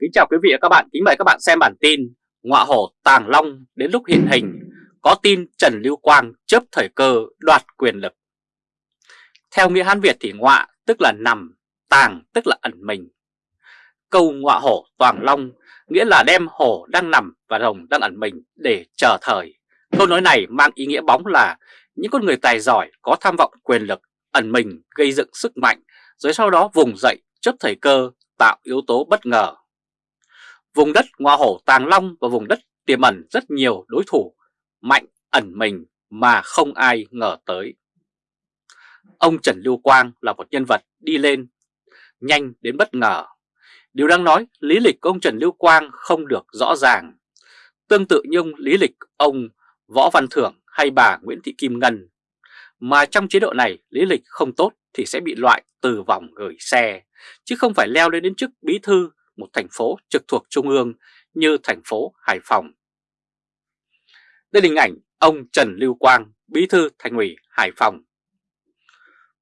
Kính chào quý vị và các bạn, kính mời các bạn xem bản tin Ngọa hổ tàng long đến lúc hiện hình. Có tin Trần Lưu Quang chấp thời cơ đoạt quyền lực. Theo nghĩa Hán Việt thì ngọa tức là nằm, tàng tức là ẩn mình. Câu ngọa hổ tàng long nghĩa là đem hổ đang nằm và rồng đang ẩn mình để chờ thời. Câu nói này mang ý nghĩa bóng là những con người tài giỏi có tham vọng quyền lực ẩn mình gây dựng sức mạnh rồi sau đó vùng dậy chấp thời cơ tạo yếu tố bất ngờ. Vùng đất Ngoa Hổ Tàng Long và vùng đất tiềm ẩn rất nhiều đối thủ mạnh ẩn mình mà không ai ngờ tới. Ông Trần Lưu Quang là một nhân vật đi lên nhanh đến bất ngờ. Điều đang nói lý lịch của ông Trần Lưu Quang không được rõ ràng. Tương tự như ông lý lịch ông Võ Văn Thưởng hay bà Nguyễn Thị Kim Ngân. Mà trong chế độ này lý lịch không tốt thì sẽ bị loại từ vòng gửi xe, chứ không phải leo lên đến chức bí thư một thành phố trực thuộc Trung ương như thành phố Hải Phòng. Đây là hình ảnh ông Trần Lưu Quang, bí thư thành ủy Hải Phòng.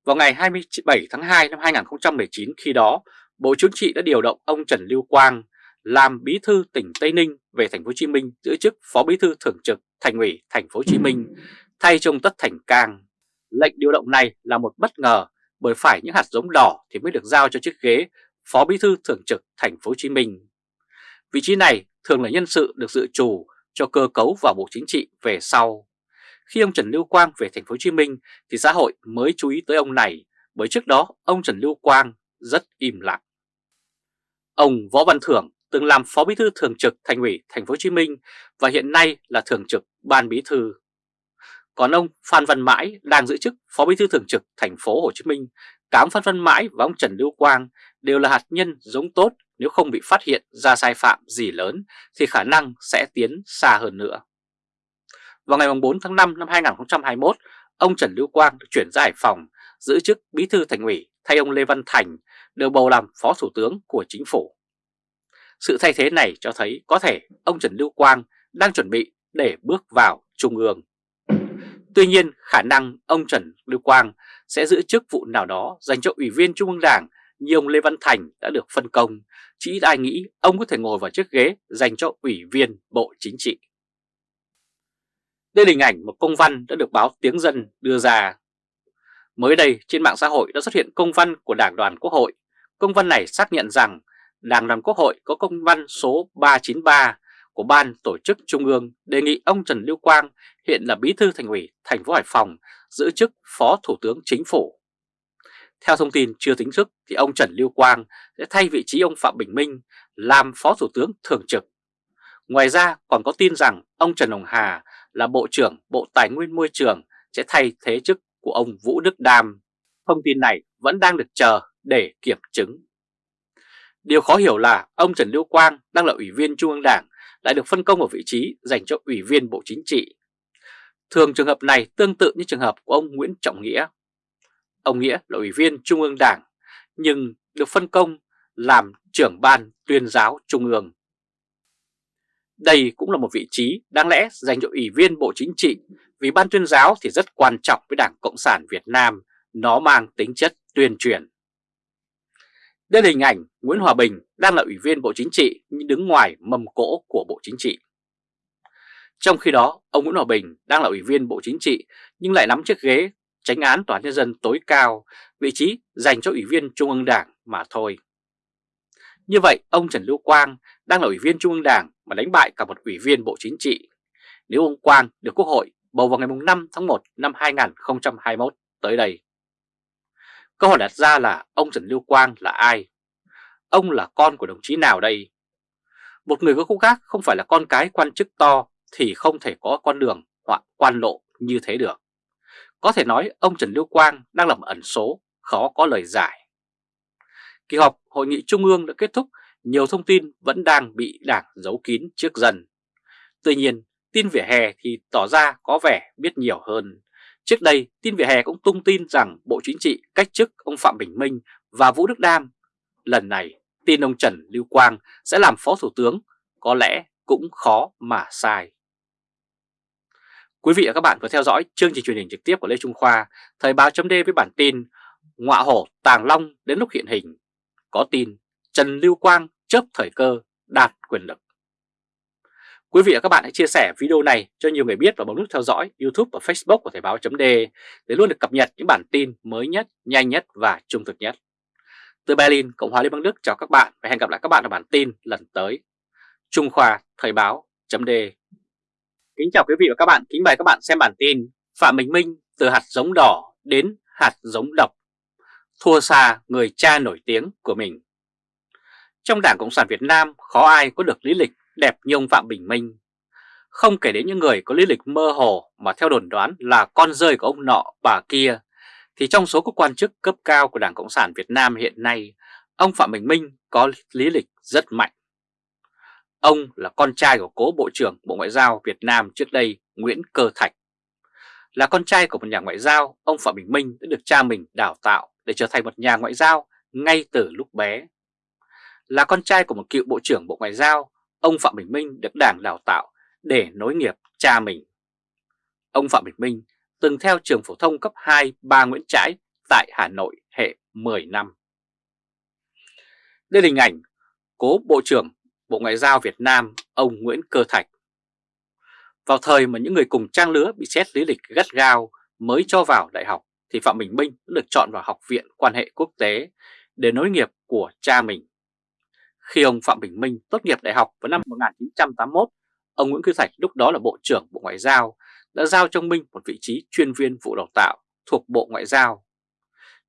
Vào ngày 27 tháng 2 năm 2019 khi đó, Bộ Chính trị đã điều động ông Trần Lưu Quang làm bí thư tỉnh Tây Ninh về thành phố Hồ Chí Minh giữ chức phó bí thư thường trực thành ủy thành phố Hồ Chí Minh thay cho ông Tất Thành Cang. Lệnh điều động này là một bất ngờ bởi phải những hạt giống đỏ thì mới được giao cho chiếc ghế Phó Bí thư Thường trực Thành phố Hồ Chí Minh. Vị trí này thường là nhân sự được dự trù cho cơ cấu vào Bộ Chính trị về sau. Khi ông Trần Lưu Quang về Thành phố Hồ Chí Minh thì xã hội mới chú ý tới ông này, bởi trước đó ông Trần Lưu Quang rất im lặng. Ông Võ Văn Thưởng từng làm Phó Bí thư Thường trực Thành ủy Thành phố Hồ Chí Minh và hiện nay là Thường trực Ban Bí thư. Còn ông Phan Văn Mãi đang giữ chức Phó Bí thư Thường trực Thành phố Hồ Chí Minh, cám Phan Văn Mãi và ông Trần Lưu Quang đều là hạt nhân giống tốt nếu không bị phát hiện ra sai phạm gì lớn thì khả năng sẽ tiến xa hơn nữa. Vào ngày 4 tháng 5 năm 2021, ông Trần Lưu Quang được chuyển ra Hải Phòng giữ chức bí thư thành ủy thay ông Lê Văn Thành được bầu làm phó thủ tướng của chính phủ. Sự thay thế này cho thấy có thể ông Trần Lưu Quang đang chuẩn bị để bước vào Trung ương. Tuy nhiên khả năng ông Trần Lưu Quang sẽ giữ chức vụ nào đó dành cho Ủy viên Trung ương Đảng như ông Lê Văn Thành đã được phân công, chỉ ai nghĩ ông có thể ngồi vào chiếc ghế dành cho Ủy viên Bộ Chính trị. Đây là hình ảnh một công văn đã được báo Tiếng Dân đưa ra. Mới đây trên mạng xã hội đã xuất hiện công văn của Đảng đoàn Quốc hội. Công văn này xác nhận rằng Đảng đoàn Quốc hội có công văn số 393 của Ban Tổ chức Trung ương đề nghị ông Trần Lưu Quang hiện là Bí thư Thành ủy thành phố Hải Phòng giữ chức Phó Thủ tướng Chính phủ. Theo thông tin chưa tính thức thì ông Trần Lưu Quang sẽ thay vị trí ông Phạm Bình Minh làm Phó Thủ tướng Thường trực. Ngoài ra còn có tin rằng ông Trần Hồng Hà là Bộ trưởng Bộ Tài nguyên Môi trường sẽ thay thế chức của ông Vũ Đức Đam. Thông tin này vẫn đang được chờ để kiểm chứng. Điều khó hiểu là ông Trần Lưu Quang, đang là Ủy viên Trung ương Đảng, lại được phân công ở vị trí dành cho Ủy viên Bộ Chính trị. Thường trường hợp này tương tự như trường hợp của ông Nguyễn Trọng Nghĩa. Ông Nghĩa là Ủy viên Trung ương Đảng nhưng được phân công làm trưởng ban tuyên giáo Trung ương. Đây cũng là một vị trí đáng lẽ dành cho Ủy viên Bộ Chính trị vì ban tuyên giáo thì rất quan trọng với Đảng Cộng sản Việt Nam, nó mang tính chất tuyên truyền. Đây là hình ảnh Nguyễn Hòa Bình đang là Ủy viên Bộ Chính trị nhưng đứng ngoài mầm cỗ của Bộ Chính trị. Trong khi đó, ông Nguyễn Hòa Bình đang là Ủy viên Bộ Chính trị nhưng lại nắm chiếc ghế tránh án Tòa Nhân dân tối cao, vị trí dành cho Ủy viên Trung ương Đảng mà thôi. Như vậy, ông Trần Lưu Quang đang là Ủy viên Trung ương Đảng mà đánh bại cả một Ủy viên Bộ Chính trị. Nếu ông Quang được Quốc hội bầu vào ngày 5 tháng 1 năm 2021 tới đây. Câu hỏi đặt ra là ông Trần Lưu Quang là ai? Ông là con của đồng chí nào đây? Một người có khúc khác không phải là con cái quan chức to thì không thể có con đường hoặc quan lộ như thế được. Có thể nói ông Trần Lưu Quang đang làm ẩn số, khó có lời giải. Kỳ họp Hội nghị Trung ương đã kết thúc, nhiều thông tin vẫn đang bị đảng giấu kín trước dân. Tuy nhiên, tin vỉa hè thì tỏ ra có vẻ biết nhiều hơn. Trước đây, tin vỉa hè cũng tung tin rằng Bộ Chính trị cách chức ông Phạm Bình Minh và Vũ Đức Đam. Lần này, tin ông Trần Lưu Quang sẽ làm Phó Thủ tướng, có lẽ cũng khó mà sai. Quý vị và các bạn vừa theo dõi chương trình truyền hình trực tiếp của Lê Trung Khoa, Thời báo chấm với bản tin Ngọa hổ tàng long đến lúc hiện hình. Có tin Trần Lưu Quang chớp thời cơ đạt quyền lực. Quý vị và các bạn hãy chia sẻ video này cho nhiều người biết và bấm nút theo dõi YouTube và Facebook của Thời báo .d để luôn được cập nhật những bản tin mới nhất, nhanh nhất và trung thực nhất. Từ Berlin, Cộng hòa Liên bang Đức chào các bạn và hẹn gặp lại các bạn ở bản tin lần tới. Trung Khoa Thời báo .d. Kính chào quý vị và các bạn, kính mời các bạn xem bản tin Phạm Bình Minh từ hạt giống đỏ đến hạt giống độc, thua xa người cha nổi tiếng của mình. Trong Đảng Cộng sản Việt Nam khó ai có được lý lịch đẹp như ông Phạm Bình Minh. Không kể đến những người có lý lịch mơ hồ mà theo đồn đoán là con rơi của ông nọ bà kia, thì trong số các quan chức cấp cao của Đảng Cộng sản Việt Nam hiện nay, ông Phạm Bình Minh có lý lịch rất mạnh. Ông là con trai của cố Bộ trưởng Bộ Ngoại giao Việt Nam trước đây Nguyễn Cơ Thạch. Là con trai của một nhà ngoại giao, ông Phạm Bình Minh đã được cha mình đào tạo để trở thành một nhà ngoại giao ngay từ lúc bé. Là con trai của một cựu Bộ trưởng Bộ Ngoại giao, ông Phạm Bình Minh được đảng đào tạo để nối nghiệp cha mình. Ông Phạm Bình Minh từng theo trường phổ thông cấp 2 ba Nguyễn Trãi tại Hà Nội hệ 10 năm. Đây là hình ảnh cố Bộ trưởng Bộ Ngoại giao Việt Nam ông Nguyễn Cơ Thạch. Vào thời mà những người cùng trang lứa bị xét lý lịch gắt gao mới cho vào đại học thì Phạm Bình Minh đã được chọn vào Học viện Quan hệ Quốc tế để nối nghiệp của cha mình. Khi ông Phạm Bình Minh tốt nghiệp đại học vào năm 1981, ông Nguyễn Cư Thạch lúc đó là Bộ trưởng Bộ Ngoại giao đã giao cho Minh một vị trí chuyên viên vụ đào tạo thuộc Bộ Ngoại giao.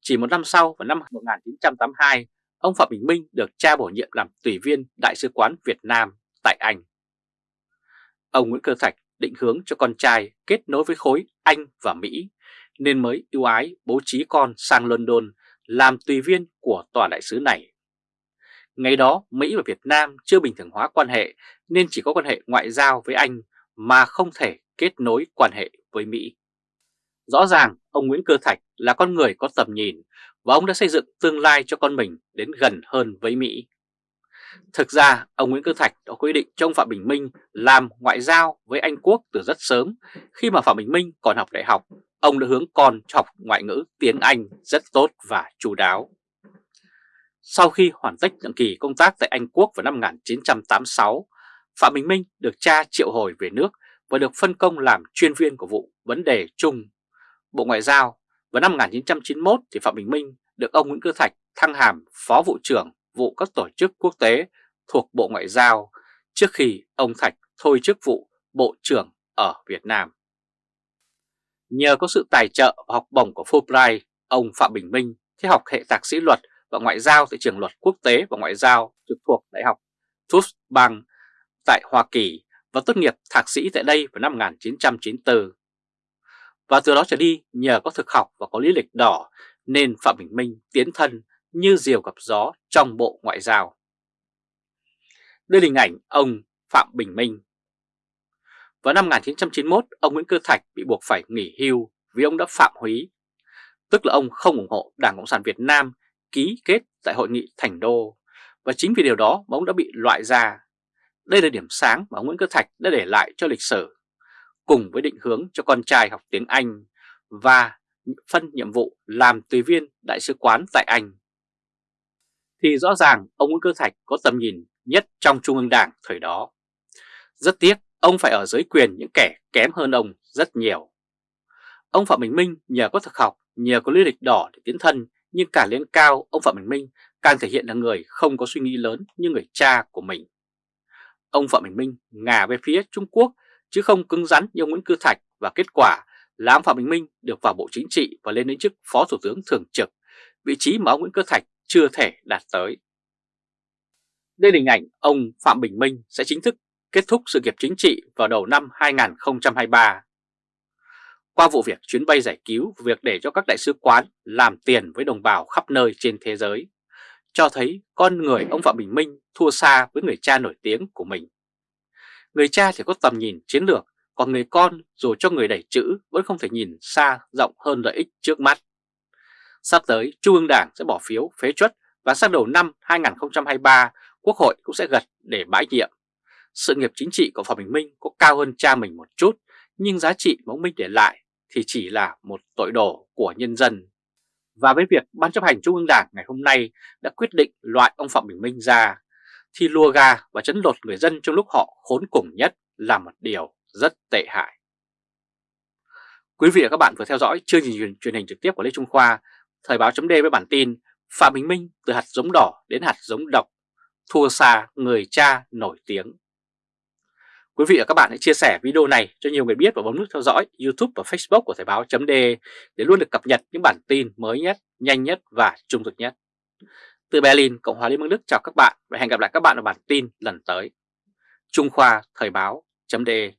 Chỉ một năm sau, vào năm 1982, ông Phạm Bình Minh được cha bổ nhiệm làm tùy viên Đại sứ quán Việt Nam tại Anh. Ông Nguyễn Cơ Thạch định hướng cho con trai kết nối với khối Anh và Mỹ, nên mới ưu ái bố trí con sang London làm tùy viên của tòa đại sứ này. Ngày đó Mỹ và Việt Nam chưa bình thường hóa quan hệ nên chỉ có quan hệ ngoại giao với Anh mà không thể kết nối quan hệ với Mỹ. Rõ ràng ông Nguyễn Cơ Thạch là con người có tầm nhìn và ông đã xây dựng tương lai cho con mình đến gần hơn với Mỹ. Thực ra, ông Nguyễn Cơ Thạch đã quy định cho ông Phạm Bình Minh làm ngoại giao với Anh Quốc từ rất sớm. Khi mà Phạm Bình Minh còn học đại học, ông đã hướng con học ngoại ngữ tiếng Anh rất tốt và chú đáo. Sau khi hoàn tất nhiệm kỳ công tác tại Anh Quốc vào năm 1986, Phạm Bình Minh được cha triệu hồi về nước và được phân công làm chuyên viên của vụ vấn đề chung Bộ Ngoại giao. Vào năm 1991 thì Phạm Bình Minh được ông Nguyễn Cơ Thạch thăng hàm Phó Vụ trưởng vụ các tổ chức quốc tế thuộc Bộ Ngoại giao trước khi ông Thạch thôi chức vụ Bộ trưởng ở Việt Nam. Nhờ có sự tài trợ và học bổng của Fulbright, ông Phạm Bình Minh theo học hệ thạc sĩ luật và ngoại giao tại trường luật quốc tế và ngoại giao trực thuộc Đại học Tufts Bang tại Hoa Kỳ và tốt nghiệp thạc sĩ tại đây vào năm 1994. Và từ đó trở đi, nhờ có thực học và có lý lịch đỏ nên Phạm Bình Minh tiến thân như diều gặp gió trong bộ ngoại giao. Đây là hình ảnh ông Phạm Bình Minh. Vào năm 1991, ông Nguyễn Cơ Thạch bị buộc phải nghỉ hưu vì ông đã phạm húy, tức là ông không ủng hộ Đảng Cộng sản Việt Nam ký kết tại hội nghị Thành Đô, và chính vì điều đó mà ông đã bị loại ra. Đây là điểm sáng mà ông Nguyễn Cơ Thạch đã để lại cho lịch sử, cùng với định hướng cho con trai học tiếng Anh và phân nhiệm vụ làm tùy viên đại sứ quán tại Anh. Thì rõ ràng ông Nguyễn Cơ Thạch có tầm nhìn nhất trong Trung ương Đảng thời đó. Rất tiếc, ông phải ở dưới quyền những kẻ kém hơn ông rất nhiều. Ông Phạm Bình Minh nhờ có thực học, nhờ có lý lịch đỏ để tiến thân nhưng cả lên cao, ông Phạm Bình Minh càng thể hiện là người không có suy nghĩ lớn như người cha của mình. Ông Phạm Bình Minh ngả về phía Trung Quốc chứ không cứng rắn như ông Nguyễn Cư Thạch và kết quả là ông Phạm Bình Minh được vào Bộ Chính trị và lên đến chức Phó Thủ tướng Thường trực, vị trí mà ông Nguyễn Cư Thạch chưa thể đạt tới. Đây là hình ảnh ông Phạm Bình Minh sẽ chính thức kết thúc sự nghiệp chính trị vào đầu năm 2023 qua vụ việc chuyến bay giải cứu, việc để cho các đại sứ quán làm tiền với đồng bào khắp nơi trên thế giới, cho thấy con người ông Phạm Bình Minh thua xa với người cha nổi tiếng của mình. Người cha thì có tầm nhìn chiến lược, còn người con dù cho người đẩy chữ vẫn không thể nhìn xa rộng hơn lợi ích trước mắt. Sắp tới, Trung ương Đảng sẽ bỏ phiếu phế chuất và sang đầu năm 2023, Quốc hội cũng sẽ gật để bãi nhiệm. Sự nghiệp chính trị của Phạm Bình Minh có cao hơn cha mình một chút, nhưng giá trị mà ông Minh để lại thì chỉ là một tội đồ của nhân dân. Và với việc Ban chấp hành Trung ương Đảng ngày hôm nay đã quyết định loại ông Phạm Bình Minh ra, thì lùa gà và chấn lột người dân trong lúc họ khốn cùng nhất là một điều rất tệ hại. Quý vị và các bạn vừa theo dõi chương trình truyền hình trực tiếp của Lê Trung Khoa, Thời báo chấm với bản tin Phạm Bình Minh từ hạt giống đỏ đến hạt giống độc, thua xa người cha nổi tiếng. Quý vị và các bạn hãy chia sẻ video này cho nhiều người biết và bấm nút theo dõi YouTube và Facebook của Thời báo .d để luôn được cập nhật những bản tin mới nhất, nhanh nhất và trung thực nhất. Từ Berlin, Cộng hòa Liên bang Đức chào các bạn và hẹn gặp lại các bạn ở bản tin lần tới. Trung Khoa Thời báo.de